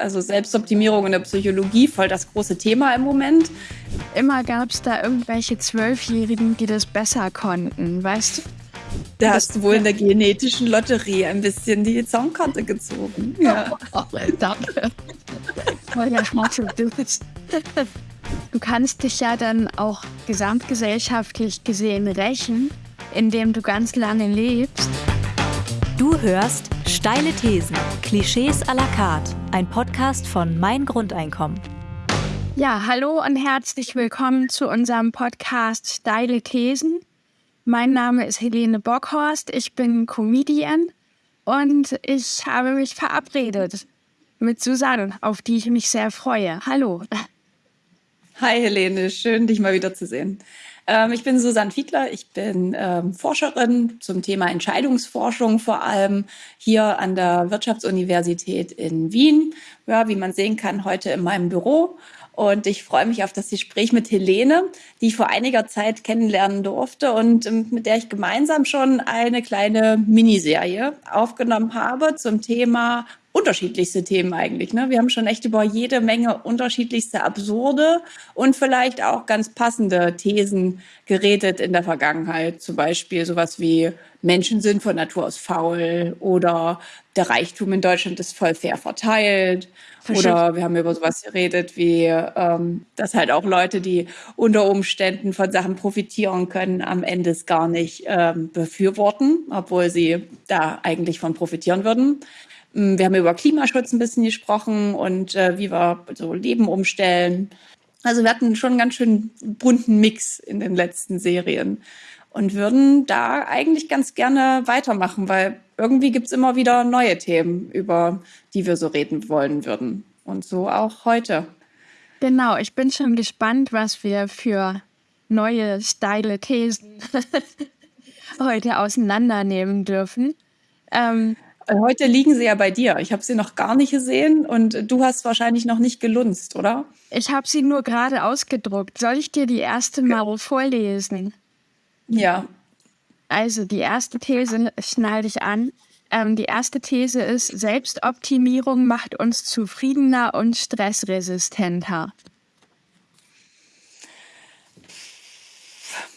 Also Selbstoptimierung in der Psychologie, voll das große Thema im Moment. Immer gab es da irgendwelche Zwölfjährigen, die das besser konnten, weißt du? Da hast du wohl in der genetischen Lotterie ein bisschen die Songkarte gezogen. Ja. Oh, danke. Du kannst dich ja dann auch gesamtgesellschaftlich gesehen rächen, indem du ganz lange lebst. Du hörst Steile Thesen, Klischees à la carte, ein Podcast von Mein Grundeinkommen. Ja, hallo und herzlich willkommen zu unserem Podcast Steile Thesen. Mein Name ist Helene Bockhorst, ich bin Comedian und ich habe mich verabredet mit Susanne, auf die ich mich sehr freue. Hallo. Hi Helene, schön dich mal wieder zu sehen. Ähm, ich bin Susanne Fiedler, ich bin ähm, Forscherin zum Thema Entscheidungsforschung, vor allem hier an der Wirtschaftsuniversität in Wien. Ja, wie man sehen kann, heute in meinem Büro. Und ich freue mich auf das Gespräch mit Helene, die ich vor einiger Zeit kennenlernen durfte und ähm, mit der ich gemeinsam schon eine kleine Miniserie aufgenommen habe zum Thema unterschiedlichste Themen eigentlich. Ne? Wir haben schon echt über jede Menge unterschiedlichste absurde und vielleicht auch ganz passende Thesen geredet in der Vergangenheit. Zum Beispiel sowas wie Menschen sind von Natur aus faul oder der Reichtum in Deutschland ist voll fair verteilt. Oder wir haben über sowas geredet wie, ähm, dass halt auch Leute, die unter Umständen von Sachen profitieren können, am Ende es gar nicht ähm, befürworten, obwohl sie da eigentlich von profitieren würden. Mm, wir haben über Klimaschutz ein bisschen gesprochen und äh, wie wir so Leben umstellen. Also wir hatten schon einen ganz schön bunten Mix in den letzten Serien und würden da eigentlich ganz gerne weitermachen, weil irgendwie gibt es immer wieder neue Themen, über die wir so reden wollen würden. Und so auch heute. Genau, ich bin schon gespannt, was wir für neue steile Thesen heute auseinandernehmen dürfen. Ähm, Heute liegen sie ja bei dir. Ich habe sie noch gar nicht gesehen und du hast wahrscheinlich noch nicht gelunzt, oder? Ich habe sie nur gerade ausgedruckt. Soll ich dir die erste mal vorlesen? Ja. Also die erste These, schnall dich an. Ähm, die erste These ist, Selbstoptimierung macht uns zufriedener und stressresistenter.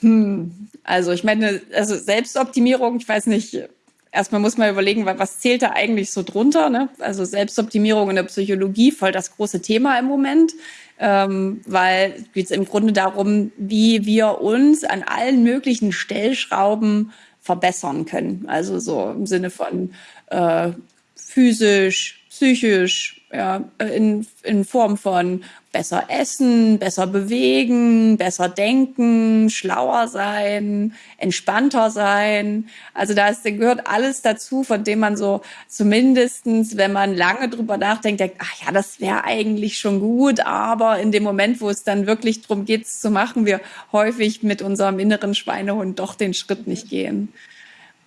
Hm. Also ich meine, also Selbstoptimierung, ich weiß nicht, erstmal muss man überlegen, was zählt da eigentlich so drunter. Ne? Also Selbstoptimierung in der Psychologie, voll das große Thema im Moment, ähm, weil es im Grunde darum, wie wir uns an allen möglichen Stellschrauben verbessern können. Also so im Sinne von äh, physisch, psychisch, ja, in, in Form von besser essen, besser bewegen, besser denken, schlauer sein, entspannter sein. Also da ist, gehört alles dazu, von dem man so zumindestens, wenn man lange drüber nachdenkt, denkt, ach ja, das wäre eigentlich schon gut, aber in dem Moment, wo es dann wirklich darum geht, es zu machen, wir häufig mit unserem inneren Schweinehund doch den Schritt nicht gehen.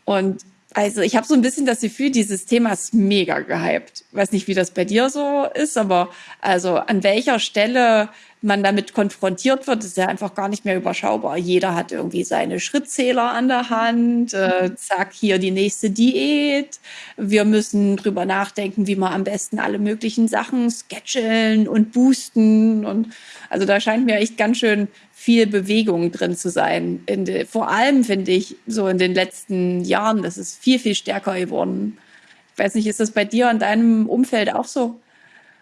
Und also ich habe so ein bisschen das Gefühl, dieses Thema ist mega gehypt. Weiß nicht, wie das bei dir so ist, aber also an welcher Stelle man damit konfrontiert wird, ist ja einfach gar nicht mehr überschaubar. Jeder hat irgendwie seine Schrittzähler an der Hand. Äh, zack, hier die nächste Diät. Wir müssen drüber nachdenken, wie wir am besten alle möglichen Sachen sketcheln und boosten. Und also da scheint mir echt ganz schön viel Bewegung drin zu sein. De, vor allem finde ich so in den letzten Jahren, das ist viel, viel stärker geworden. Ich weiß nicht, ist das bei dir in deinem Umfeld auch so?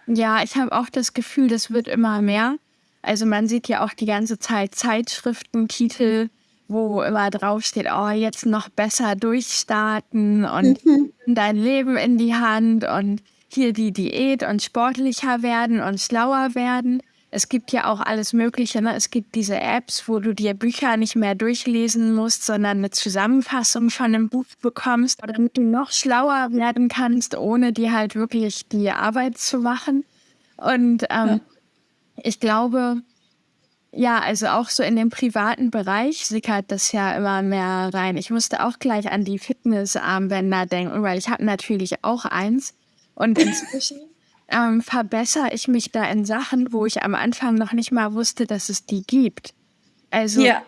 Ja, ich habe auch das Gefühl, das wird immer mehr. Also man sieht ja auch die ganze Zeit Zeitschriftentitel, wo immer draufsteht, oh, jetzt noch besser durchstarten und mhm. dein Leben in die Hand und hier die Diät und sportlicher werden und schlauer werden. Es gibt ja auch alles Mögliche. Ne? Es gibt diese Apps, wo du dir Bücher nicht mehr durchlesen musst, sondern eine Zusammenfassung von einem Buch bekommst, damit du noch schlauer werden kannst, ohne dir halt wirklich die Arbeit zu machen. Und ähm, ja. ich glaube, ja, also auch so in dem privaten Bereich sickert das ja immer mehr rein. Ich musste auch gleich an die Fitnessarmbänder denken, weil ich habe natürlich auch eins. Und inzwischen ähm, verbessere ich mich da in Sachen, wo ich am Anfang noch nicht mal wusste, dass es die gibt. Also ja.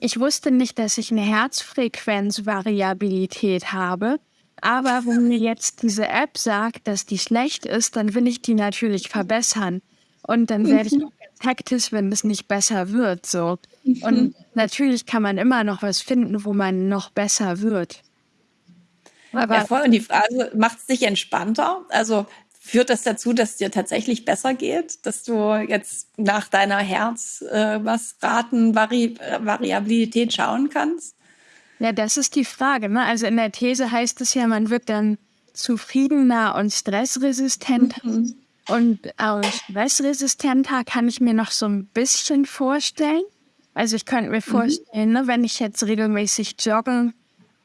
ich wusste nicht, dass ich eine Herzfrequenzvariabilität habe. Aber wenn mir jetzt diese App sagt, dass die schlecht ist, dann will ich die natürlich verbessern. Und dann werde ich mhm. hektisch, wenn es nicht besser wird. So. Und mhm. natürlich kann man immer noch was finden, wo man noch besser wird. Aber ja, voll. Und die Frage, macht es dich entspannter? Also führt das dazu, dass es dir tatsächlich besser geht, dass du jetzt nach deiner Herz äh, was Raten Vari Variabilität schauen kannst? Ja, das ist die Frage. Ne? Also in der These heißt es ja, man wird dann zufriedener und stressresistenter. Mhm. Und aus stressresistenter kann ich mir noch so ein bisschen vorstellen. Also ich könnte mir mhm. vorstellen, mhm. ne, wenn ich jetzt regelmäßig joggen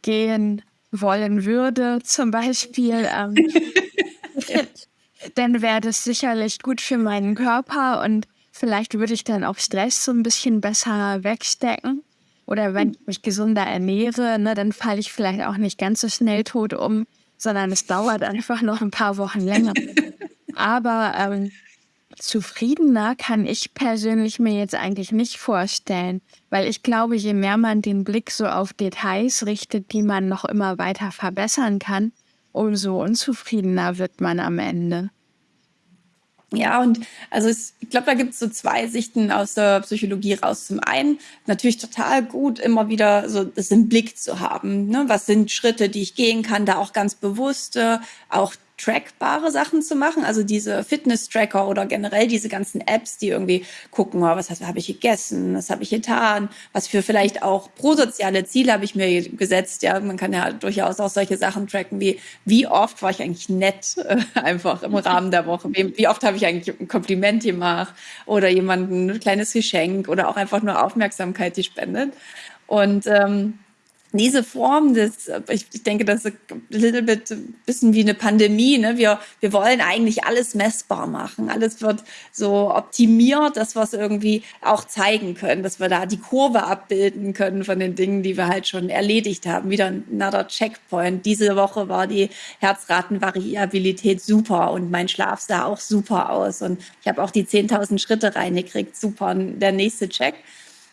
gehen wollen würde, zum Beispiel, ähm, dann wäre das sicherlich gut für meinen Körper und vielleicht würde ich dann auch Stress so ein bisschen besser wegstecken. Oder wenn ich mich gesunder ernähre, ne, dann falle ich vielleicht auch nicht ganz so schnell tot um, sondern es dauert einfach noch ein paar Wochen länger. Aber ähm, zufriedener kann ich persönlich mir jetzt eigentlich nicht vorstellen, weil ich glaube, je mehr man den Blick so auf Details richtet, die man noch immer weiter verbessern kann, umso unzufriedener wird man am Ende. Ja, und also es, ich glaube, da gibt es so zwei Sichten aus der Psychologie raus. Zum einen natürlich total gut, immer wieder so das im Blick zu haben. Ne? Was sind Schritte, die ich gehen kann, da auch ganz bewusst, äh, auch trackbare Sachen zu machen, also diese Fitness-Tracker oder generell diese ganzen Apps, die irgendwie gucken, oh, was habe ich gegessen, was habe ich getan, was für vielleicht auch prosoziale Ziele habe ich mir gesetzt. Ja, man kann ja durchaus auch solche Sachen tracken wie, wie oft war ich eigentlich nett äh, einfach im Rahmen der Woche, wie, oft habe ich eigentlich ein Kompliment gemacht oder jemandem ein kleines Geschenk oder auch einfach nur Aufmerksamkeit, die spendet. Und ähm, diese Form des, ich, ich denke, das ist ein little bit, bisschen wie eine Pandemie. Ne? Wir, wir wollen eigentlich alles messbar machen. Alles wird so optimiert, dass wir es irgendwie auch zeigen können, dass wir da die Kurve abbilden können von den Dingen, die wir halt schon erledigt haben. Wieder another Checkpoint. Diese Woche war die Herzratenvariabilität super und mein Schlaf sah auch super aus. Und ich habe auch die 10.000 Schritte reingekriegt. Super, der nächste Check.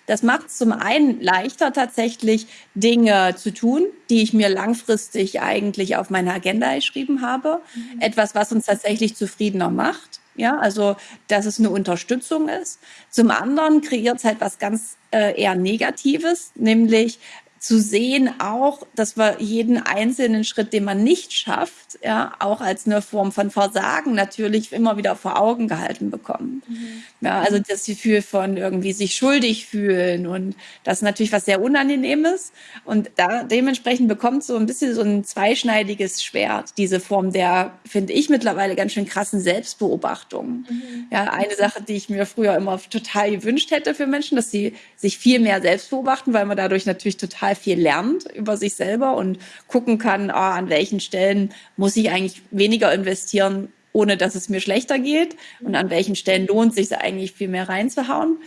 Das macht es zum einen leichter, tatsächlich Dinge zu tun, die ich mir langfristig eigentlich auf meine Agenda geschrieben habe. Mhm. Etwas, was uns tatsächlich zufriedener macht. Ja, also, dass es eine Unterstützung ist. Zum anderen kreiert es halt was ganz äh, eher Negatives, nämlich zu sehen auch, dass wir jeden einzelnen Schritt, den man nicht schafft, ja, auch als eine Form von Versagen natürlich immer wieder vor Augen gehalten bekommen. Mhm. Ja, also das Gefühl von irgendwie sich schuldig fühlen und das ist natürlich was sehr Unangenehmes und da dementsprechend bekommt so ein bisschen so ein zweischneidiges Schwert, diese Form der, finde ich mittlerweile ganz schön krassen Selbstbeobachtung. Mhm. Ja, eine Sache, die ich mir früher immer total gewünscht hätte für Menschen, dass sie sich viel mehr selbst beobachten, weil man dadurch natürlich total total viel lernt über sich selber und gucken kann, ah, an welchen Stellen muss ich eigentlich weniger investieren, ohne dass es mir schlechter geht und an welchen Stellen lohnt es sich eigentlich viel mehr reinzuhauen.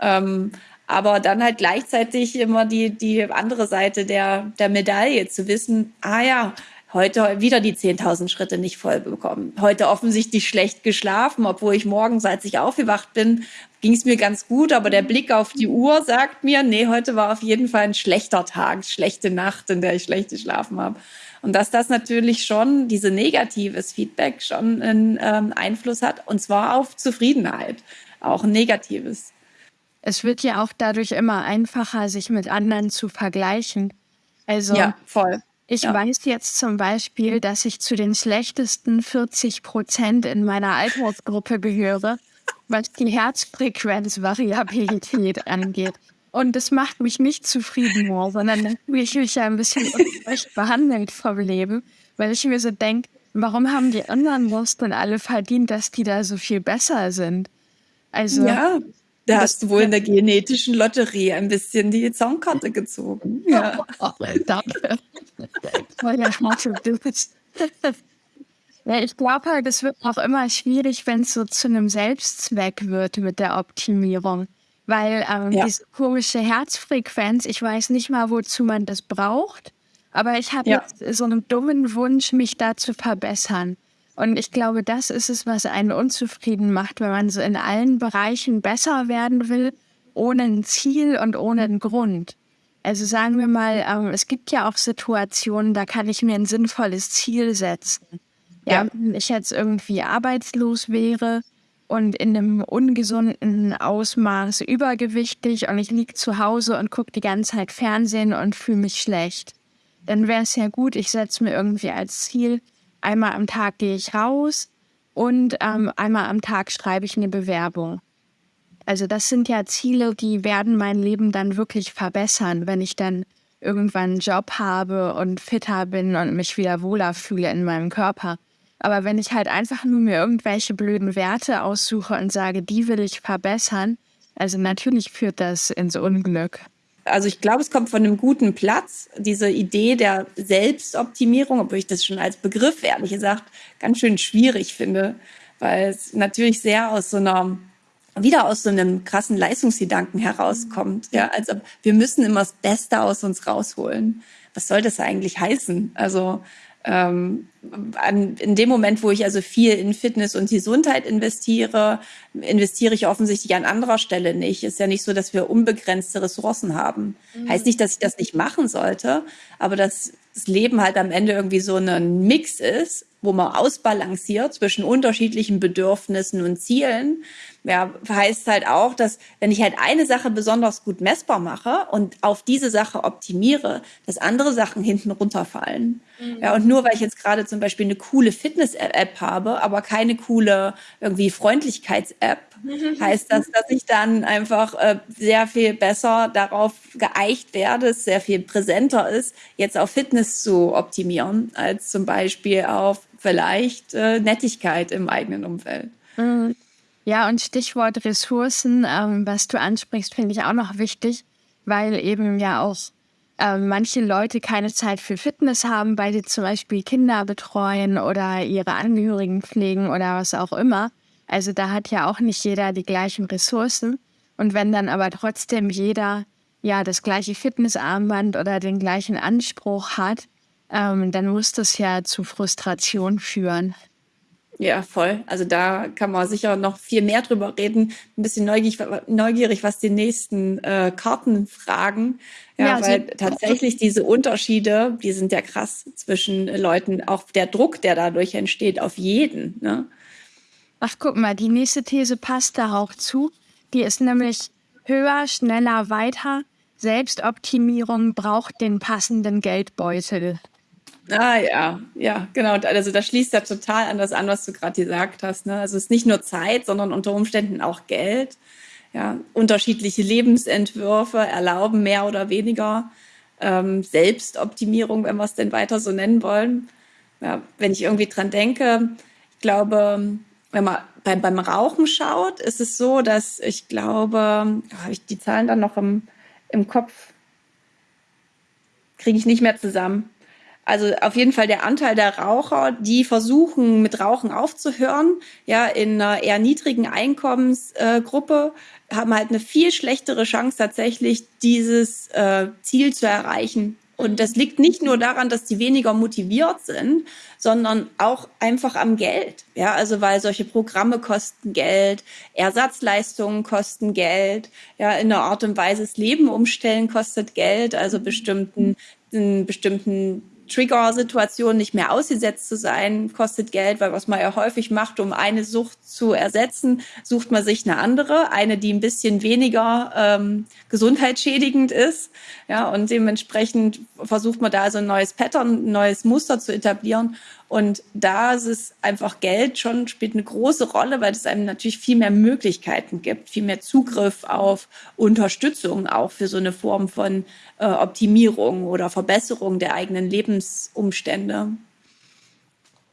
Ähm, aber dann halt gleichzeitig immer die, die andere Seite der, der Medaille zu wissen, ah ja, heute wieder die 10.000 Schritte nicht voll bekommen. Heute offensichtlich schlecht geschlafen, obwohl ich morgens, als ich aufgewacht bin, ging es mir ganz gut, aber der Blick auf die Uhr sagt mir, nee, heute war auf jeden Fall ein schlechter Tag, schlechte Nacht, in der ich schlecht geschlafen habe. Und dass das natürlich schon, diese negatives Feedback schon einen ähm, Einfluss hat, und zwar auf Zufriedenheit, auch ein negatives. Es wird ja auch dadurch immer einfacher, sich mit anderen zu vergleichen. Also ja, voll. Ich ja. weiß jetzt zum Beispiel, dass ich zu den schlechtesten 40 Prozent in meiner Altersgruppe gehöre, was die Herzfrequenzvariabilität angeht. Und das macht mich nicht zufrieden, sondern dann fühle ich mich ja ein bisschen ungerecht behandelt vom Leben, weil ich mir so denke, warum haben die anderen das denn alle verdient, dass die da so viel besser sind? Also, ja. Da hast du wohl in der genetischen Lotterie ein bisschen die Songkarte gezogen. Ja. Oh, danke. Ja, ich glaube halt, es wird auch immer schwierig, wenn es so zu einem Selbstzweck wird mit der Optimierung. Weil ähm, ja. diese komische Herzfrequenz, ich weiß nicht mal, wozu man das braucht, aber ich habe ja. so einen dummen Wunsch, mich da zu verbessern. Und ich glaube, das ist es, was einen unzufrieden macht, wenn man so in allen Bereichen besser werden will, ohne ein Ziel und ohne einen Grund. Also sagen wir mal, ähm, es gibt ja auch Situationen, da kann ich mir ein sinnvolles Ziel setzen. Ja, ja. wenn ich jetzt irgendwie arbeitslos wäre und in einem ungesunden Ausmaß übergewichtig und ich liege zu Hause und gucke die ganze Zeit Fernsehen und fühle mich schlecht, dann wäre es ja gut, ich setze mir irgendwie als Ziel, einmal am Tag gehe ich raus und ähm, einmal am Tag schreibe ich eine Bewerbung. Also das sind ja Ziele, die werden mein Leben dann wirklich verbessern, wenn ich dann irgendwann einen Job habe und fitter bin und mich wieder wohler fühle in meinem Körper. Aber wenn ich halt einfach nur mir irgendwelche blöden Werte aussuche und sage, die will ich verbessern, also natürlich führt das ins Unglück. Also ich glaube, es kommt von einem guten Platz, diese Idee der Selbstoptimierung, obwohl ich das schon als Begriff, ehrlich gesagt, ganz schön schwierig finde, weil es natürlich sehr aus so einer wieder aus so einem krassen Leistungsgedanken herauskommt. Ja, also wir müssen immer das Beste aus uns rausholen. Was soll das eigentlich heißen? Also ähm, an, in dem Moment, wo ich also viel in Fitness und Gesundheit investiere, investiere ich offensichtlich an anderer Stelle nicht. Ist ja nicht so, dass wir unbegrenzte Ressourcen haben. Mhm. Heißt nicht, dass ich das nicht machen sollte, aber dass das Leben halt am Ende irgendwie so ein Mix ist, wo man ausbalanciert zwischen unterschiedlichen Bedürfnissen und Zielen ja, heißt halt auch, dass wenn ich halt eine Sache besonders gut messbar mache und auf diese Sache optimiere, dass andere Sachen hinten runterfallen. Mhm. Ja, und nur weil ich jetzt gerade zum Beispiel eine coole Fitness-App habe, aber keine coole irgendwie Freundlichkeits-App, mhm. heißt das, dass ich dann einfach äh, sehr viel besser darauf geeicht werde, es sehr viel präsenter ist, jetzt auf Fitness zu optimieren, als zum Beispiel auf vielleicht äh, Nettigkeit im eigenen Umfeld. Mhm. Ja, und Stichwort Ressourcen, ähm, was du ansprichst, finde ich auch noch wichtig, weil eben ja auch äh, manche Leute keine Zeit für Fitness haben, weil sie zum Beispiel Kinder betreuen oder ihre Angehörigen pflegen oder was auch immer. Also da hat ja auch nicht jeder die gleichen Ressourcen. Und wenn dann aber trotzdem jeder ja das gleiche Fitnessarmband oder den gleichen Anspruch hat, ähm, dann muss das ja zu Frustration führen. Ja, voll. Also da kann man sicher noch viel mehr drüber reden. Ein bisschen neugierig, neugierig was die nächsten äh, Karten fragen. Ja, ja weil tatsächlich diese Unterschiede, die sind ja krass zwischen Leuten. Auch der Druck, der dadurch entsteht, auf jeden. Ne? Ach, guck mal, die nächste These passt da auch zu. Die ist nämlich höher, schneller, weiter. Selbstoptimierung braucht den passenden Geldbeutel. Ah ja, ja, genau. Also das schließt ja total an das an, was du gerade gesagt hast. Ne? Also es ist nicht nur Zeit, sondern unter Umständen auch Geld. Ja, unterschiedliche Lebensentwürfe erlauben mehr oder weniger ähm, Selbstoptimierung, wenn wir es denn weiter so nennen wollen. Ja, wenn ich irgendwie dran denke, ich glaube, wenn man beim, beim Rauchen schaut, ist es so, dass ich glaube, habe ich die Zahlen dann noch im, im Kopf, kriege ich nicht mehr zusammen. Also auf jeden Fall der Anteil der Raucher, die versuchen mit Rauchen aufzuhören, ja, in einer eher niedrigen Einkommensgruppe, äh, haben halt eine viel schlechtere Chance tatsächlich, dieses äh, Ziel zu erreichen. Und das liegt nicht nur daran, dass die weniger motiviert sind, sondern auch einfach am Geld. Ja, also weil solche Programme kosten Geld, Ersatzleistungen kosten Geld, ja, in einer Art und Weise das Leben umstellen kostet Geld, also bestimmten, bestimmten Trigger-Situation nicht mehr ausgesetzt zu sein, kostet Geld, weil was man ja häufig macht, um eine Sucht zu ersetzen, sucht man sich eine andere, eine, die ein bisschen weniger ähm, gesundheitsschädigend ist. Ja, und dementsprechend versucht man da so ein neues Pattern, ein neues Muster zu etablieren. Und da ist es einfach Geld schon spielt eine große Rolle, weil es einem natürlich viel mehr Möglichkeiten gibt, viel mehr Zugriff auf Unterstützung auch für so eine Form von äh, Optimierung oder Verbesserung der eigenen Lebensumstände.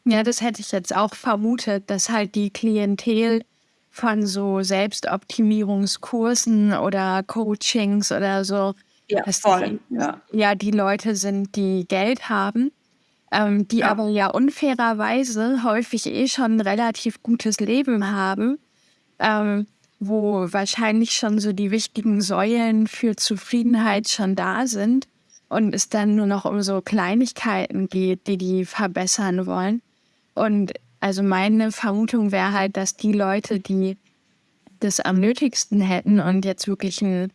Ja, das hätte ich jetzt auch vermutet, dass halt die Klientel von so Selbstoptimierungskursen oder Coachings oder so, ja, voll, die, ja. ja, die Leute sind, die Geld haben ähm, die ja. aber ja unfairerweise häufig eh schon ein relativ gutes Leben haben, ähm, wo wahrscheinlich schon so die wichtigen Säulen für Zufriedenheit schon da sind und es dann nur noch um so Kleinigkeiten geht, die die verbessern wollen. Und also meine Vermutung wäre halt, dass die Leute, die das am nötigsten hätten und jetzt wirklich ein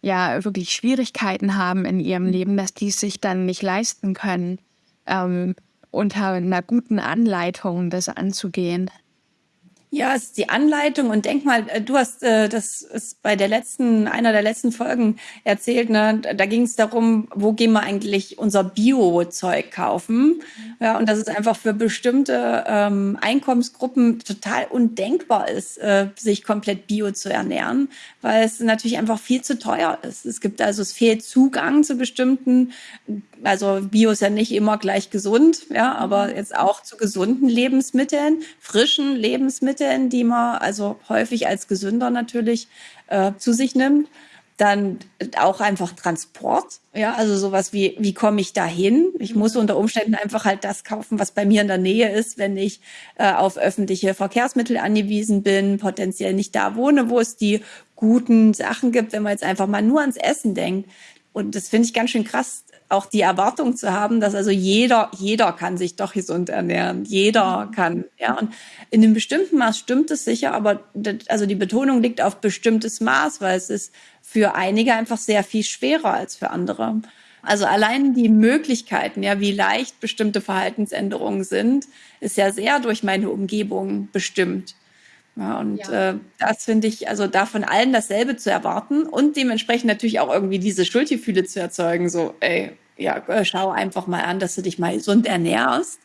ja wirklich Schwierigkeiten haben in ihrem Leben, dass die es sich dann nicht leisten können, ähm, unter einer guten Anleitung das anzugehen. Ja, es ist die Anleitung und denk mal, äh, du hast äh, das ist bei der letzten, einer der letzten Folgen erzählt, ne? Da ging es darum, wo gehen wir eigentlich unser Bio-Zeug kaufen? Ja, und dass es einfach für bestimmte ähm, Einkommensgruppen total undenkbar ist, äh, sich komplett Bio zu ernähren, weil es natürlich einfach viel zu teuer ist. Es gibt also, es fehlt Zugang zu bestimmten also Bio ist ja nicht immer gleich gesund, ja, aber mhm. jetzt auch zu gesunden Lebensmitteln, frischen Lebensmitteln, die man also häufig als gesünder natürlich äh, zu sich nimmt. Dann auch einfach Transport, ja, also sowas wie, wie komme ich da hin? Ich muss mhm. unter Umständen einfach halt das kaufen, was bei mir in der Nähe ist, wenn ich äh, auf öffentliche Verkehrsmittel angewiesen bin, potenziell nicht da wohne, wo es die guten Sachen gibt, wenn man jetzt einfach mal nur ans Essen denkt. Und das finde ich ganz schön krass, auch die Erwartung zu haben, dass also jeder, jeder kann sich doch gesund ernähren. Jeder mhm. kann, ja. Und in einem bestimmten Maß stimmt es sicher, aber das, also die Betonung liegt auf bestimmtes Maß, weil es ist für einige einfach sehr viel schwerer als für andere. Also allein die Möglichkeiten, ja, wie leicht bestimmte Verhaltensänderungen sind, ist ja sehr durch meine Umgebung bestimmt. Ja, und ja. Äh, das finde ich, also da von allen dasselbe zu erwarten und dementsprechend natürlich auch irgendwie diese Schuldgefühle zu erzeugen, so, ey, ja, äh, schau einfach mal an, dass du dich mal gesund ernährst,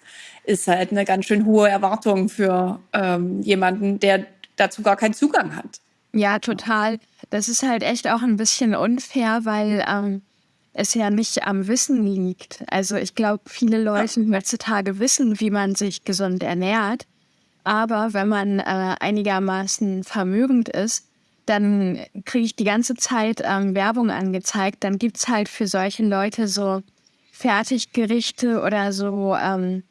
ist halt eine ganz schön hohe Erwartung für ähm, jemanden, der dazu gar keinen Zugang hat. Ja, total. Das ist halt echt auch ein bisschen unfair, weil ähm, es ja nicht am Wissen liegt. Also ich glaube, viele Leute heutzutage wissen, wie man sich gesund ernährt. Aber wenn man äh, einigermaßen vermögend ist, dann kriege ich die ganze Zeit ähm, Werbung angezeigt. Dann gibt es halt für solche Leute so Fertiggerichte oder so ähm,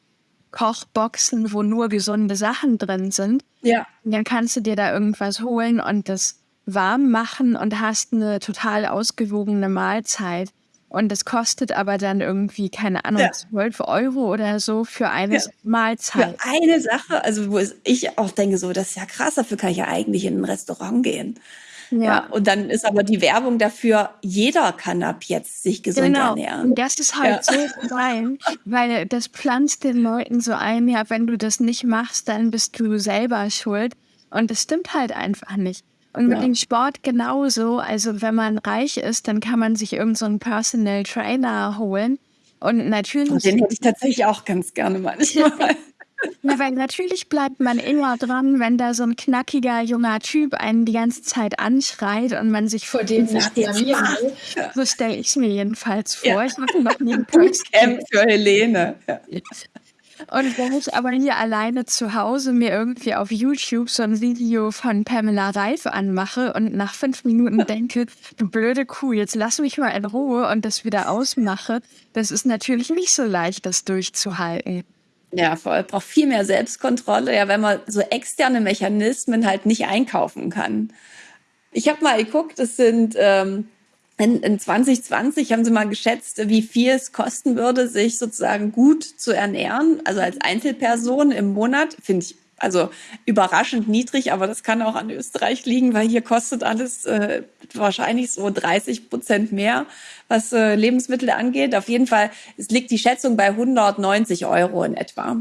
Kochboxen, wo nur gesunde Sachen drin sind. Ja. Und dann kannst du dir da irgendwas holen und das warm machen und hast eine total ausgewogene Mahlzeit. Und es kostet aber dann irgendwie, keine Ahnung, ja. 12 Euro oder so für eine ja. Mahlzeit. Für eine Sache, also wo ich auch denke, so, das ist ja krass, dafür kann ich ja eigentlich in ein Restaurant gehen. Ja. ja. und dann ist aber die Werbung dafür, jeder kann ab jetzt sich gesund genau. ernähren. Und das ist halt ja. so geil, weil das pflanzt den Leuten so ein, ja, wenn du das nicht machst, dann bist du selber schuld. Und das stimmt halt einfach nicht. Und mit ja. dem Sport genauso. Also wenn man reich ist, dann kann man sich irgendeinen so Personal Trainer holen. Und natürlich. Und den hätte ich tatsächlich auch ganz gerne manchmal. Na, weil natürlich bleibt man immer dran, wenn da so ein knackiger junger Typ einen die ganze Zeit anschreit und man sich vor dem nicht blamieren will. So stelle ich mir jedenfalls vor. Ja. Ich habe noch nie ein Bootcamp für Helene. Ja. Und wenn ich aber hier alleine zu Hause mir irgendwie auf YouTube so ein Video von Pamela Reif anmache und nach fünf Minuten denke, du blöde Kuh, jetzt lass mich mal in Ruhe und das wieder ausmache, das ist natürlich nicht so leicht, das durchzuhalten. Ja, voll. Braucht viel mehr Selbstkontrolle, ja, wenn man so externe Mechanismen halt nicht einkaufen kann. Ich habe mal geguckt, es sind ähm, in, in 2020 haben sie mal geschätzt, wie viel es kosten würde, sich sozusagen gut zu ernähren, also als Einzelperson im Monat. Finde ich also überraschend niedrig, aber das kann auch an Österreich liegen, weil hier kostet alles äh, wahrscheinlich so 30 Prozent mehr, was äh, Lebensmittel angeht. Auf jeden Fall es liegt die Schätzung bei 190 Euro in etwa,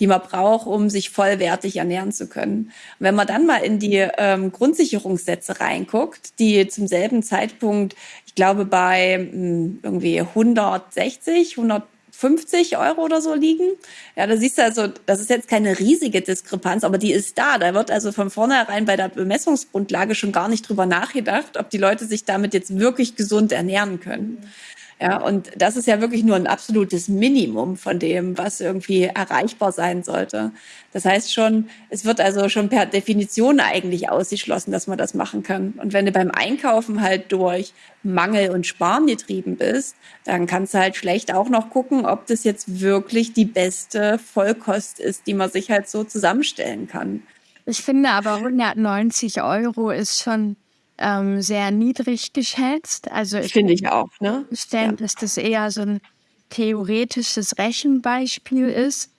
die man braucht, um sich vollwertig ernähren zu können. Und wenn man dann mal in die ähm, Grundsicherungssätze reinguckt, die zum selben Zeitpunkt ich glaube, bei mh, hm, irgendwie 160, 150 Euro oder so liegen. Ja, da siehst du also, das ist jetzt keine riesige Diskrepanz, aber die ist da. Da wird also von vornherein bei der Bemessungsgrundlage schon gar nicht drüber nachgedacht, ob die Leute sich damit jetzt wirklich gesund ernähren können. Ja, und das ist ja wirklich nur ein absolutes Minimum von dem, was irgendwie erreichbar sein sollte. Das heißt schon, es wird also schon per Definition eigentlich ausgeschlossen, dass man das machen kann. Und wenn du beim Einkaufen halt durch Mangel und Sparen getrieben bist, dann kannst du halt schlecht auch noch gucken, ob das jetzt wirklich die beste Vollkost ist, die man sich halt so zusammenstellen kann. Ich finde aber 190 Euro ist schon ähm, sehr niedrig geschätzt. Also ich finde ich auch. Ne? Stellen, ja. dass das eher so ein theoretisches Rechenbeispiel ist.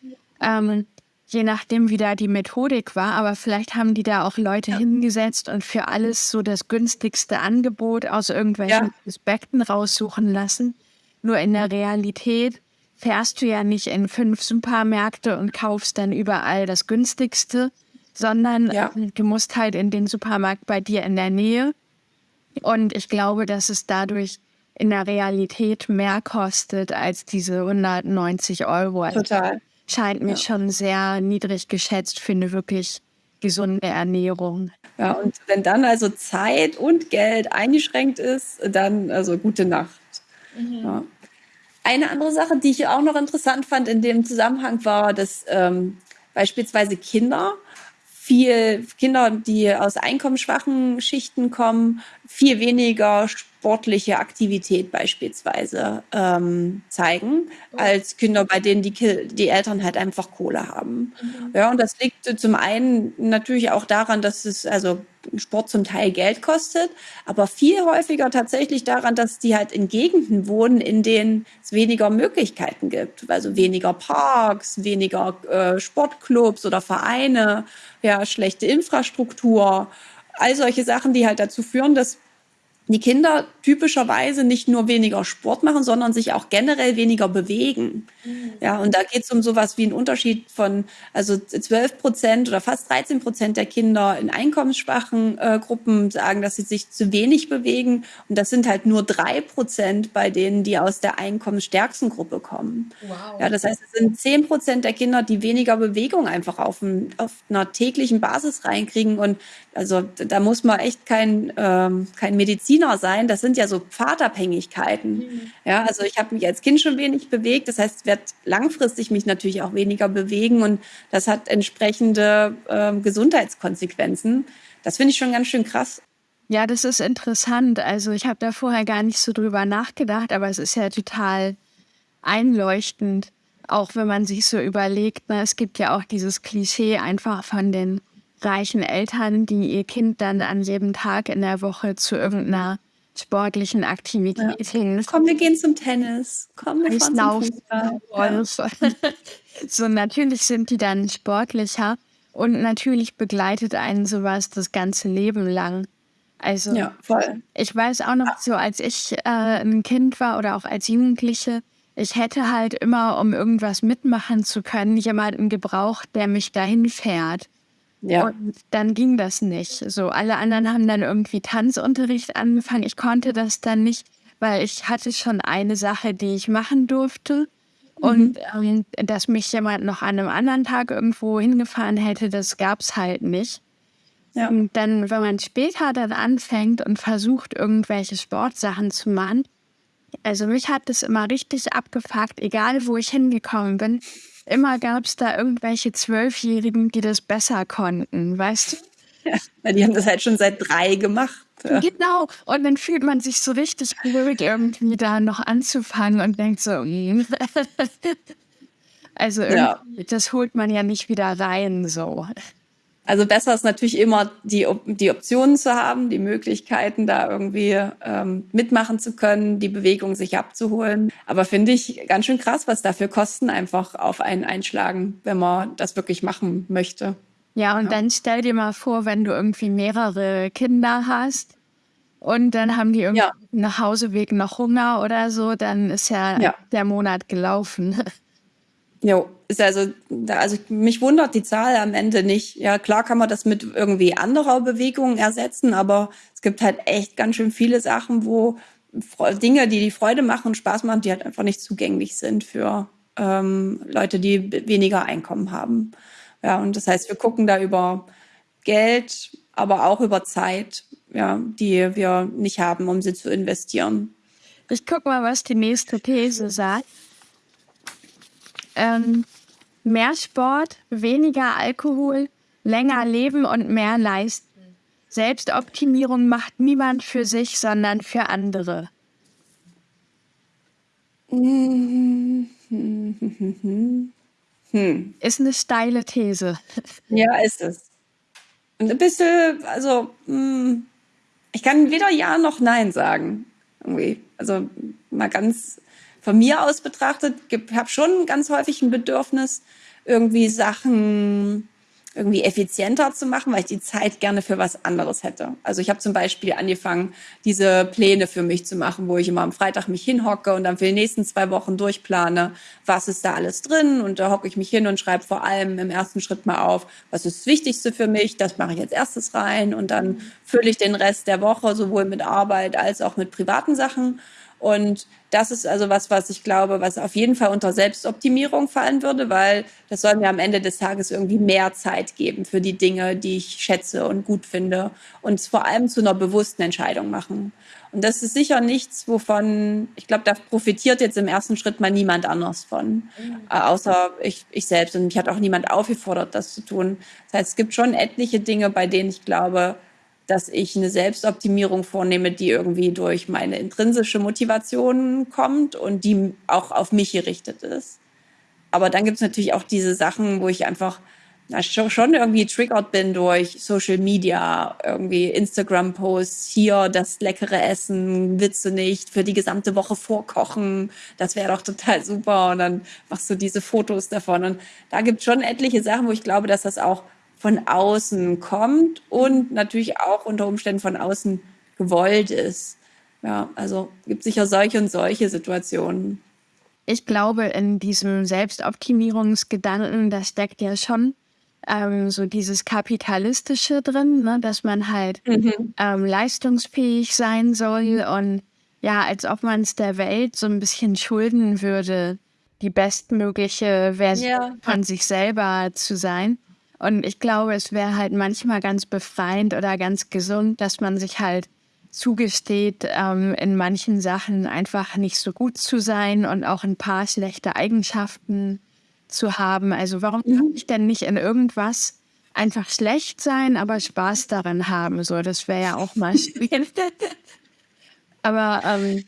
Ähm, je nachdem, wie da die Methodik war, aber vielleicht haben die da auch Leute ja. hingesetzt und für alles so das günstigste Angebot aus irgendwelchen ja. Aspekten raussuchen lassen. Nur in der Realität fährst du ja nicht in fünf Supermärkte und kaufst dann überall das günstigste, sondern ja. du musst halt in den Supermarkt bei dir in der Nähe. Und ich glaube, dass es dadurch in der Realität mehr kostet als diese 190 Euro. Also Total. Scheint mir ja. schon sehr niedrig geschätzt für eine wirklich gesunde Ernährung. Ja, und wenn dann also Zeit und Geld eingeschränkt ist, dann also gute Nacht. Mhm. Ja. Eine andere Sache, die ich auch noch interessant fand in dem Zusammenhang, war, dass ähm, beispielsweise Kinder viel Kinder, die aus einkommensschwachen Schichten kommen, viel weniger sportliche Aktivität beispielsweise ähm, zeigen, als Kinder, bei denen die, die Eltern halt einfach Kohle haben. Mhm. Ja, und das liegt zum einen natürlich auch daran, dass es also Sport zum Teil Geld kostet, aber viel häufiger tatsächlich daran, dass die halt in Gegenden wohnen, in denen es weniger Möglichkeiten gibt. Also weniger Parks, weniger äh, Sportclubs oder Vereine, ja, schlechte Infrastruktur. All solche Sachen, die halt dazu führen, dass die Kinder typischerweise nicht nur weniger Sport machen, sondern sich auch generell weniger bewegen. Mhm. Ja, und da geht es um sowas wie einen Unterschied von, also 12 Prozent oder fast 13 Prozent der Kinder in einkommensschwachen äh, Gruppen sagen, dass sie sich zu wenig bewegen. Und das sind halt nur drei Prozent bei denen, die aus der einkommensstärksten Gruppe kommen. Wow. Ja, das heißt, es sind 10 Prozent der Kinder, die weniger Bewegung einfach auf, ein, auf einer täglichen Basis reinkriegen. Und also da muss man echt kein, ähm, kein Mediziner sein. Das sind ja so Pfadabhängigkeiten. Mhm. Ja, also ich habe mich als Kind schon wenig bewegt. Das heißt, ich werde langfristig mich natürlich auch weniger bewegen und das hat entsprechende ähm, Gesundheitskonsequenzen. Das finde ich schon ganz schön krass. Ja, das ist interessant. Also ich habe da vorher gar nicht so drüber nachgedacht, aber es ist ja total einleuchtend, auch wenn man sich so überlegt. Ne, es gibt ja auch dieses Klischee einfach von den reichen Eltern, die ihr Kind dann an jedem Tag in der Woche zu irgendeiner sportlichen Aktivität ja. hin. Komm, wir gehen zum Tennis. Komm, wir fahren zum Fußball. Ja. so, natürlich sind die dann sportlicher und natürlich begleitet einen sowas das ganze Leben lang. Also, ja, voll. ich weiß auch noch so, als ich äh, ein Kind war oder auch als Jugendliche, ich hätte halt immer, um irgendwas mitmachen zu können, jemanden gebraucht, der mich dahin fährt. Ja. Und dann ging das nicht. So, alle anderen haben dann irgendwie Tanzunterricht angefangen. Ich konnte das dann nicht, weil ich hatte schon eine Sache, die ich machen durfte. Mhm. Und ähm, dass mich jemand noch an einem anderen Tag irgendwo hingefahren hätte, das gab es halt nicht. Ja. Und dann, wenn man später dann anfängt und versucht, irgendwelche Sportsachen zu machen, also mich hat das immer richtig abgefuckt, egal wo ich hingekommen bin immer gab es da irgendwelche Zwölfjährigen, die das besser konnten, weißt du? Ja, die haben das halt schon seit drei gemacht. Ja. Genau. Und dann fühlt man sich so richtig ruhig, irgendwie da noch anzufangen und denkt so, mm. also ja. das holt man ja nicht wieder rein so. Also besser ist natürlich immer die, die Optionen zu haben, die Möglichkeiten da irgendwie ähm, mitmachen zu können, die Bewegung sich abzuholen. Aber finde ich ganz schön krass, was dafür Kosten einfach auf einen einschlagen, wenn man das wirklich machen möchte. Ja, und ja. dann stell dir mal vor, wenn du irgendwie mehrere Kinder hast und dann haben die irgendwie ja. nach Hauseweg noch Hunger oder so, dann ist ja, ja. der Monat gelaufen. Jo, ist also, also mich wundert die Zahl am Ende nicht. Ja, klar kann man das mit irgendwie anderer Bewegung ersetzen, aber es gibt halt echt ganz schön viele Sachen, wo Dinge, die die Freude machen und Spaß machen, die halt einfach nicht zugänglich sind für ähm, Leute, die weniger Einkommen haben. Ja, und das heißt, wir gucken da über Geld, aber auch über Zeit, ja, die wir nicht haben, um sie zu investieren. Ich guck mal, was die nächste These sagt. Ähm, mehr Sport, weniger Alkohol, länger leben und mehr leisten. Selbstoptimierung macht niemand für sich, sondern für andere. Hm. Ist eine steile These. Ja, ist es. Und ein bisschen, also, hm, ich kann weder Ja noch Nein sagen. Irgendwie. Also mal ganz von mir aus betrachtet, habe schon ganz häufig ein Bedürfnis, irgendwie Sachen irgendwie effizienter zu machen, weil ich die Zeit gerne für was anderes hätte. Also ich habe zum Beispiel angefangen, diese Pläne für mich zu machen, wo ich immer am Freitag mich hinhocke und dann für die nächsten zwei Wochen durchplane, was ist da alles drin. Und da hocke ich mich hin und schreibe vor allem im ersten Schritt mal auf, was ist das Wichtigste für mich, das mache ich als erstes rein und dann fülle ich den Rest der Woche sowohl mit Arbeit als auch mit privaten Sachen. Und das ist also was, was ich glaube, was auf jeden Fall unter Selbstoptimierung fallen würde, weil das soll mir am Ende des Tages irgendwie mehr Zeit geben für die Dinge, die ich schätze und gut finde und es vor allem zu einer bewussten Entscheidung machen. Und das ist sicher nichts, wovon, ich glaube, da profitiert jetzt im ersten Schritt mal niemand anders von, mhm. äh, außer ich, ich selbst. Und mich hat auch niemand aufgefordert, das zu tun. Das heißt, es gibt schon etliche Dinge, bei denen ich glaube, dass ich eine Selbstoptimierung vornehme, die irgendwie durch meine intrinsische Motivation kommt und die auch auf mich gerichtet ist. Aber dann gibt es natürlich auch diese Sachen, wo ich einfach na, schon irgendwie triggert bin durch Social Media, irgendwie Instagram-Posts, hier das leckere Essen, du nicht für die gesamte Woche vorkochen, das wäre doch total super und dann machst du diese Fotos davon und da gibt es schon etliche Sachen, wo ich glaube, dass das auch von außen kommt und natürlich auch unter Umständen von außen gewollt ist. Ja, also gibt sicher solche und solche Situationen. Ich glaube, in diesem Selbstoptimierungsgedanken, da steckt ja schon ähm, so dieses Kapitalistische drin, ne? dass man halt mhm. ähm, leistungsfähig sein soll und ja, als ob man es der Welt so ein bisschen schulden würde, die bestmögliche Version ja. von sich selber zu sein. Und ich glaube, es wäre halt manchmal ganz befreiend oder ganz gesund, dass man sich halt zugesteht, ähm, in manchen Sachen einfach nicht so gut zu sein und auch ein paar schlechte Eigenschaften zu haben. Also warum mhm. kann ich denn nicht in irgendwas einfach schlecht sein, aber Spaß daran haben? So, das wäre ja auch mal schwierig. aber ähm,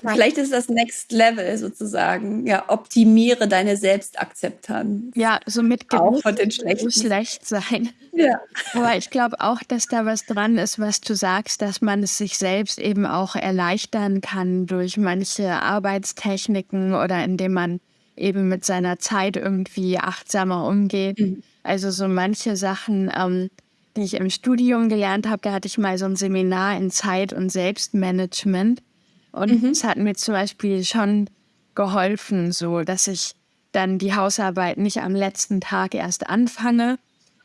Vielleicht ist das Next Level sozusagen. Ja, optimiere deine Selbstakzeptanz. Ja, so mit auch von den schlechten. schlecht sein. Ja. Aber ich glaube auch, dass da was dran ist, was du sagst, dass man es sich selbst eben auch erleichtern kann durch manche Arbeitstechniken oder indem man eben mit seiner Zeit irgendwie achtsamer umgeht. Mhm. Also so manche Sachen, ähm, die ich im Studium gelernt habe, da hatte ich mal so ein Seminar in Zeit- und Selbstmanagement. Und mhm. es hat mir zum Beispiel schon geholfen, so dass ich dann die Hausarbeit nicht am letzten Tag erst anfange,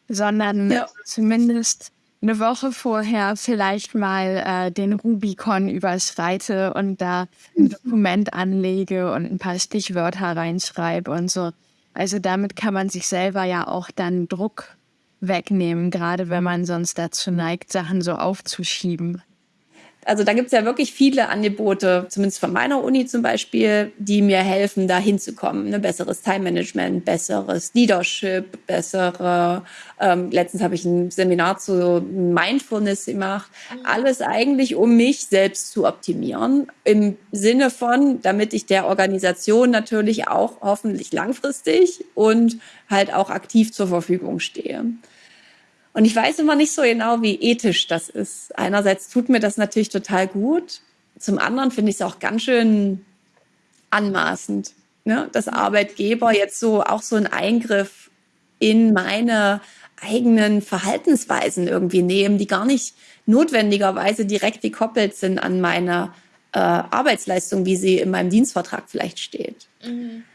sondern ja. zumindest eine Woche vorher vielleicht mal äh, den Rubicon überschreite und da ein mhm. Dokument anlege und ein paar Stichwörter reinschreibe und so. Also damit kann man sich selber ja auch dann Druck wegnehmen, gerade wenn man sonst dazu neigt, Sachen so aufzuschieben. Also da gibt es ja wirklich viele Angebote, zumindest von meiner Uni zum Beispiel, die mir helfen, da hinzukommen. Ne? Besseres Time-Management, besseres Leadership, bessere. Ähm, letztens habe ich ein Seminar zu Mindfulness gemacht. Alles eigentlich, um mich selbst zu optimieren. Im Sinne von, damit ich der Organisation natürlich auch hoffentlich langfristig und halt auch aktiv zur Verfügung stehe. Und ich weiß immer nicht so genau, wie ethisch das ist. Einerseits tut mir das natürlich total gut. Zum anderen finde ich es auch ganz schön anmaßend, ne? dass Arbeitgeber jetzt so auch so einen Eingriff in meine eigenen Verhaltensweisen irgendwie nehmen, die gar nicht notwendigerweise direkt gekoppelt sind an meine äh, Arbeitsleistung, wie sie in meinem Dienstvertrag vielleicht steht. Mhm.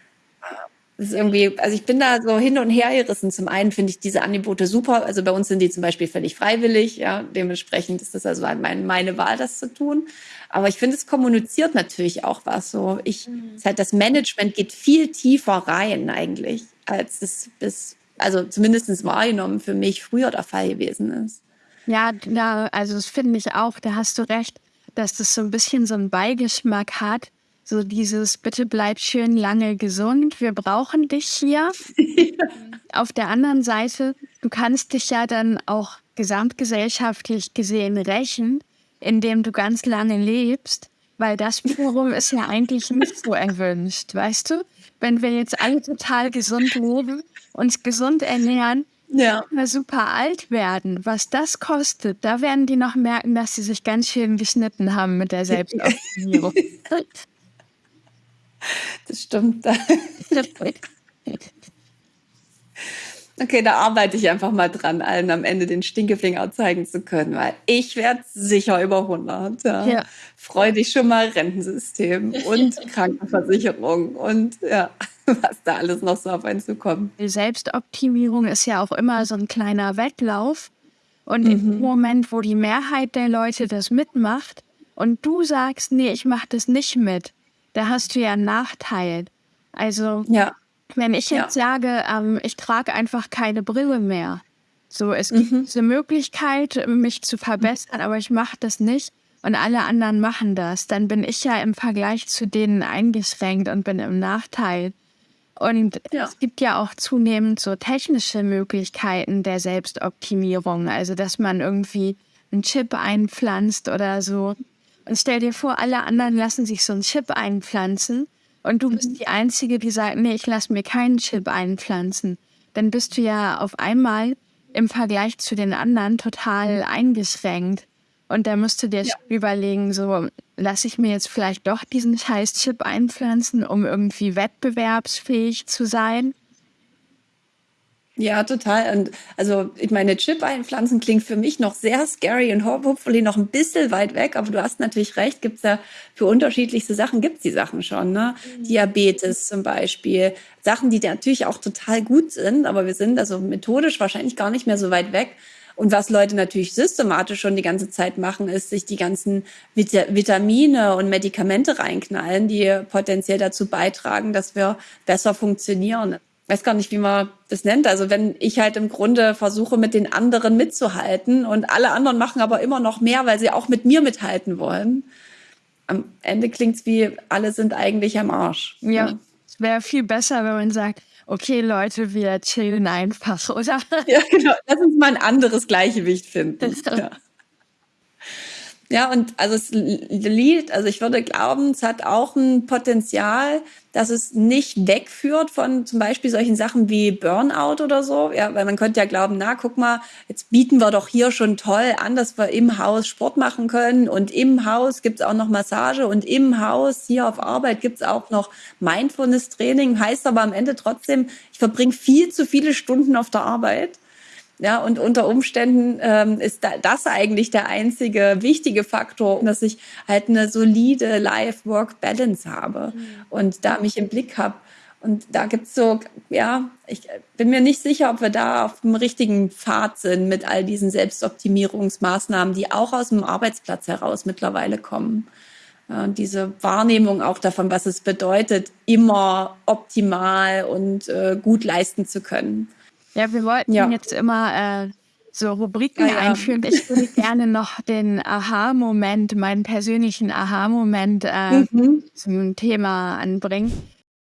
Das ist irgendwie, also ich bin da so hin und her gerissen. Zum einen finde ich diese Angebote super. Also bei uns sind die zum Beispiel völlig freiwillig. Ja, dementsprechend ist das also mein, meine Wahl, das zu tun. Aber ich finde, es kommuniziert natürlich auch was. So, ich, mhm. halt das Management geht viel tiefer rein eigentlich, als es bis, also zumindest wahrgenommen für mich früher der Fall gewesen ist. Ja, da, also das finde ich auch. Da hast du recht, dass das so ein bisschen so einen Beigeschmack hat so dieses, bitte bleib schön lange gesund, wir brauchen dich hier. Auf der anderen Seite, du kannst dich ja dann auch gesamtgesellschaftlich gesehen rächen, indem du ganz lange lebst, weil das wiederum ist ja eigentlich nicht so erwünscht, weißt du? Wenn wir jetzt alle total gesund leben, uns gesund ernähren, ja. super alt werden, was das kostet, da werden die noch merken, dass sie sich ganz schön geschnitten haben mit der Selbstoptimierung. Das stimmt. Okay, da arbeite ich einfach mal dran, allen am Ende den Stinkefinger zeigen zu können, weil ich werde sicher über 100. Ja. ja. Freu dich schon mal Rentensystem und Krankenversicherung und ja, was da alles noch so auf einen zukommt. Selbstoptimierung ist ja auch immer so ein kleiner Wettlauf. Und mhm. im Moment, wo die Mehrheit der Leute das mitmacht und du sagst, nee, ich mache das nicht mit, da hast du ja einen Nachteil. Also ja. Wenn ich jetzt ja. sage, ähm, ich trage einfach keine Brille mehr, so es gibt mhm. diese Möglichkeit, mich zu verbessern, aber ich mache das nicht und alle anderen machen das, dann bin ich ja im Vergleich zu denen eingeschränkt und bin im Nachteil. Und ja. es gibt ja auch zunehmend so technische Möglichkeiten der Selbstoptimierung, also dass man irgendwie einen Chip einpflanzt oder so. Und stell dir vor, alle anderen lassen sich so einen Chip einpflanzen und du bist mhm. die Einzige, die sagt, nee, ich lasse mir keinen Chip einpflanzen, dann bist du ja auf einmal im Vergleich zu den anderen total mhm. eingeschränkt. Und da musst du dir ja. überlegen, so, lasse ich mir jetzt vielleicht doch diesen scheiß Chip einpflanzen, um irgendwie wettbewerbsfähig zu sein? Ja, total. Und also ich meine, Chip einpflanzen klingt für mich noch sehr scary und hopefully noch ein bisschen weit weg, aber du hast natürlich recht, gibt's ja für unterschiedlichste Sachen, gibt's die Sachen schon, ne? Mhm. Diabetes zum Beispiel. Sachen, die natürlich auch total gut sind, aber wir sind also methodisch wahrscheinlich gar nicht mehr so weit weg. Und was Leute natürlich systematisch schon die ganze Zeit machen, ist sich die ganzen Vit Vitamine und Medikamente reinknallen, die potenziell dazu beitragen, dass wir besser funktionieren weiß gar nicht, wie man das nennt. Also wenn ich halt im Grunde versuche, mit den anderen mitzuhalten und alle anderen machen aber immer noch mehr, weil sie auch mit mir mithalten wollen. Am Ende klingt's wie, alle sind eigentlich am Arsch. Ja, es wäre viel besser, wenn man sagt, okay, Leute, wir chillen einfach, oder? Ja, genau. Lass uns mal ein anderes Gleichgewicht finden. ja. Ja, und also das Lied, also ich würde glauben, es hat auch ein Potenzial, dass es nicht wegführt von zum Beispiel solchen Sachen wie Burnout oder so. Ja, weil man könnte ja glauben, na, guck mal, jetzt bieten wir doch hier schon toll an, dass wir im Haus Sport machen können und im Haus gibt's auch noch Massage und im Haus hier auf Arbeit gibt's auch noch Mindfulness-Training. Heißt aber am Ende trotzdem, ich verbringe viel zu viele Stunden auf der Arbeit. Ja, und unter Umständen ähm, ist da, das eigentlich der einzige wichtige Faktor, dass ich halt eine solide Life-Work-Balance habe mhm. und da mich im Blick habe. Und da gibt's so, ja, ich bin mir nicht sicher, ob wir da auf dem richtigen Pfad sind mit all diesen Selbstoptimierungsmaßnahmen, die auch aus dem Arbeitsplatz heraus mittlerweile kommen. Und diese Wahrnehmung auch davon, was es bedeutet, immer optimal und äh, gut leisten zu können. Ja, wir wollten ja. jetzt immer äh, so Rubriken ja, ja. einführen. Ich würde gerne noch den Aha-Moment, meinen persönlichen Aha-Moment äh, mhm. zum Thema anbringen.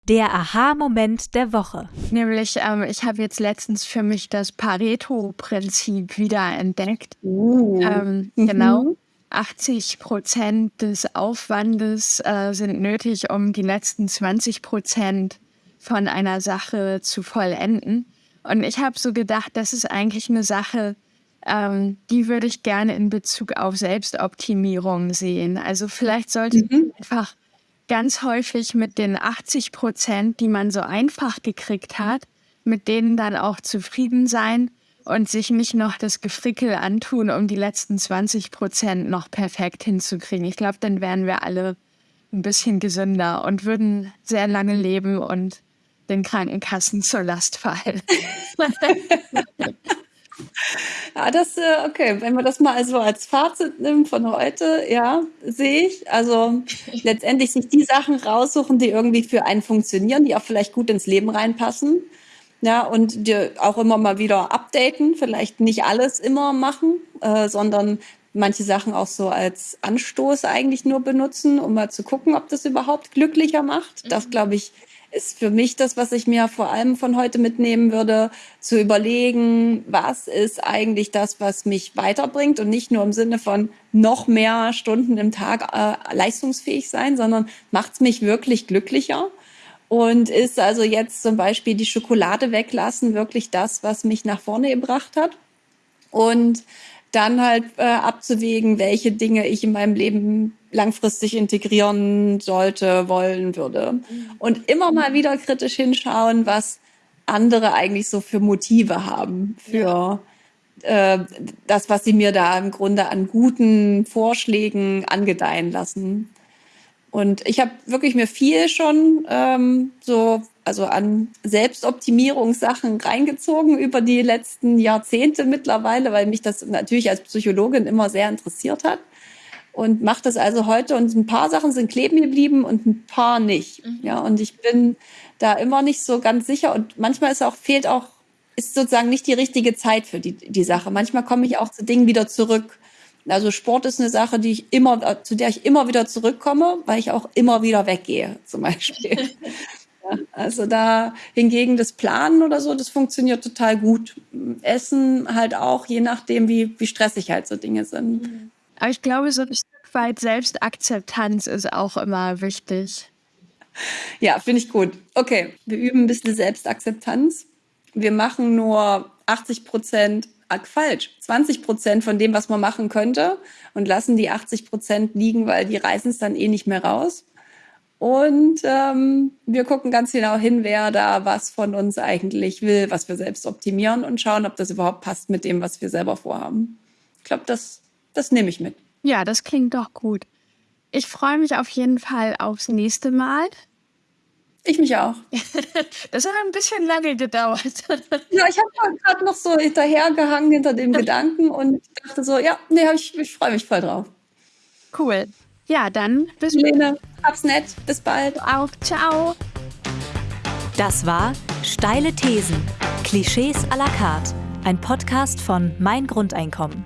Der Aha-Moment der Woche. Nämlich, ähm, ich habe jetzt letztens für mich das Pareto-Prinzip wieder entdeckt. Uh. Ähm, mhm. Genau. 80 Prozent des Aufwandes äh, sind nötig, um die letzten 20 Prozent von einer Sache zu vollenden. Und ich habe so gedacht, das ist eigentlich eine Sache, ähm, die würde ich gerne in Bezug auf Selbstoptimierung sehen. Also vielleicht sollte mhm. man einfach ganz häufig mit den 80 Prozent, die man so einfach gekriegt hat, mit denen dann auch zufrieden sein und sich nicht noch das Gefrickel antun, um die letzten 20 Prozent noch perfekt hinzukriegen. Ich glaube, dann wären wir alle ein bisschen gesünder und würden sehr lange leben und den Krankenkassen zur Last fallen. ja, das, äh, okay, wenn man das mal so als Fazit nimmt von heute, ja, sehe ich. Also letztendlich sich die Sachen raussuchen, die irgendwie für einen funktionieren, die auch vielleicht gut ins Leben reinpassen. Ja, und die auch immer mal wieder updaten, vielleicht nicht alles immer machen, äh, sondern manche Sachen auch so als Anstoß eigentlich nur benutzen, um mal zu gucken, ob das überhaupt glücklicher macht. Das, mhm. glaube ich, ist für mich das, was ich mir vor allem von heute mitnehmen würde, zu überlegen, was ist eigentlich das, was mich weiterbringt und nicht nur im Sinne von noch mehr Stunden im Tag äh, leistungsfähig sein, sondern macht es mich wirklich glücklicher. Und ist also jetzt zum Beispiel die Schokolade weglassen wirklich das, was mich nach vorne gebracht hat? Und dann halt äh, abzuwägen, welche Dinge ich in meinem Leben langfristig integrieren sollte, wollen würde. Mhm. Und immer mal wieder kritisch hinschauen, was andere eigentlich so für Motive haben, für äh, das, was sie mir da im Grunde an guten Vorschlägen angedeihen lassen. Und ich habe wirklich mir viel schon ähm, so, also an Selbstoptimierungssachen reingezogen über die letzten Jahrzehnte mittlerweile, weil mich das natürlich als Psychologin immer sehr interessiert hat. Und mache das also heute und ein paar Sachen sind kleben geblieben und ein paar nicht. Mhm. Ja, und ich bin da immer nicht so ganz sicher und manchmal ist auch, fehlt auch, ist sozusagen nicht die richtige Zeit für die, die Sache. Manchmal komme ich auch zu Dingen wieder zurück also Sport ist eine Sache, die ich immer, zu der ich immer wieder zurückkomme, weil ich auch immer wieder weggehe, zum Beispiel. also da hingegen das Planen oder so, das funktioniert total gut. Essen halt auch, je nachdem, wie, wie stressig halt so Dinge sind. Aber ich glaube, so ein Stück weit Selbstakzeptanz ist auch immer wichtig. Ja, finde ich gut. Okay, wir üben ein bisschen Selbstakzeptanz. Wir machen nur 80 Prozent falsch. 20 Prozent von dem, was man machen könnte und lassen die 80 Prozent liegen, weil die reißen es dann eh nicht mehr raus. Und ähm, wir gucken ganz genau hin, wer da was von uns eigentlich will, was wir selbst optimieren und schauen, ob das überhaupt passt mit dem, was wir selber vorhaben. Ich glaube, das, das nehme ich mit. Ja, das klingt doch gut. Ich freue mich auf jeden Fall aufs nächste Mal. Ich mich auch. Das hat ein bisschen lange gedauert. Ja, ich habe gerade noch so hinterhergehangen hinter dem Gedanken und dachte so, ja, nee, ich, ich freue mich voll drauf. Cool. Ja, dann bis Lene, hab's nett. Bis bald. Auf. Ciao. Das war Steile Thesen. Klischees à la carte. Ein Podcast von Mein Grundeinkommen.